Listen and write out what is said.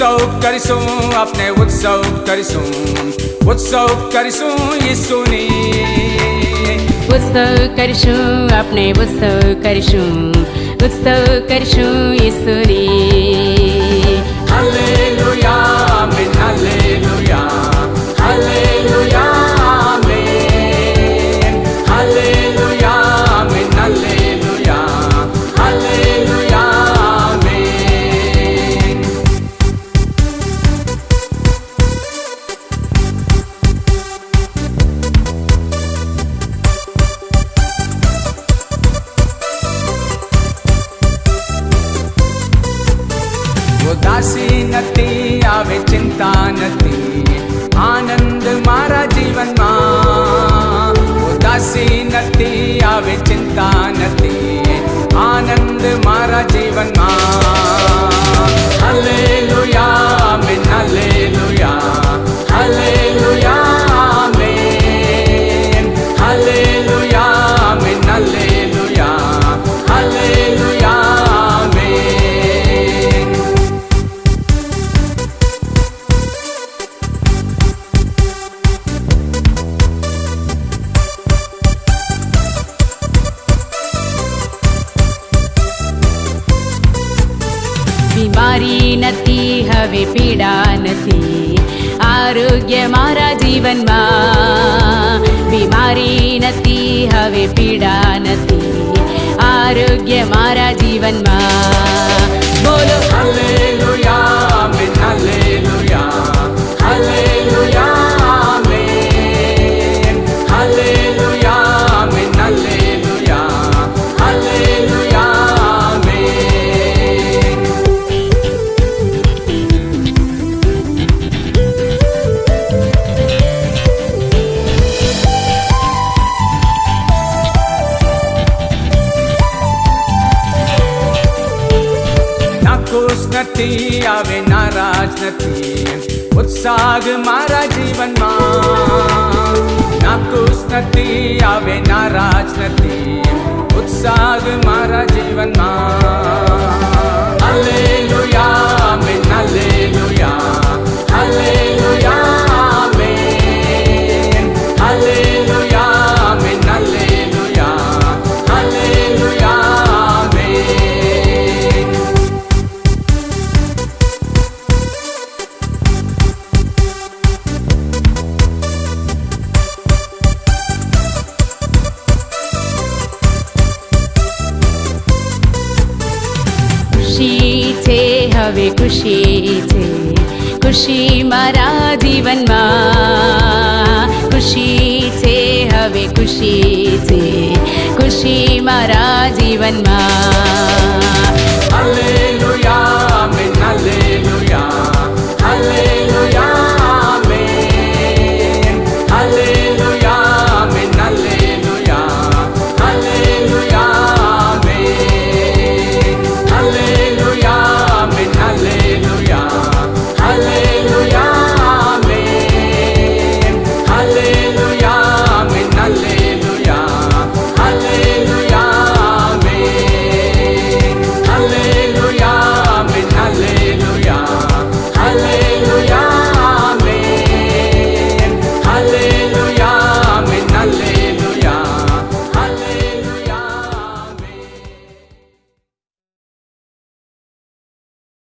ઉત્સવ કરીશું આપણે ઉત્સવ કરીશું ઉત્સવ કરીશું ઈસુની ઉત્સવ કરીશું આપણે ઉત્સવ કરીશું ઉત્સવ કરીશું ઈશ્વરી संस्थानति आनन्द मारा जीवन मा उदासी नति आवे चिन्ता नति आनन्द मारा जीवन मा બીમારી નથી હવે પીડા નથી આરોગ્ય મારા જીવનમાં બીમારી નથી આવે નારાજ નથી ઉત્સાહ મારા જીવનમાં નાખુશ નથી આવે નારાજ નથી ઉત્સાહ મારા જીવનમાં hallelujah amen hallelujah hallelujah amen hallelujah હવે ખુશી છે ખુશી મારા જીવનમાં ખુશી છે હવે ખુશી છે ખુશી મારા જીવનમાં Hallelujah, amen, hallelujah.